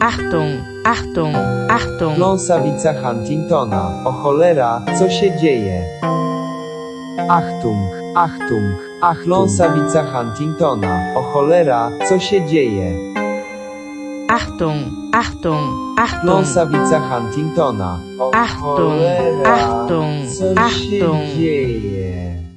Achtung, Achtung, Achtung. Kląsawica Huntingtona. O cholera, co się dzieje? Achtung, Achtung, Achtung. Kląsawica Huntingtona. O cholera, co się dzieje? Achtung, Achtung, Achtung. Kląsawica Huntingtona. O Achtung, cholera, Achtung, co się dzieje?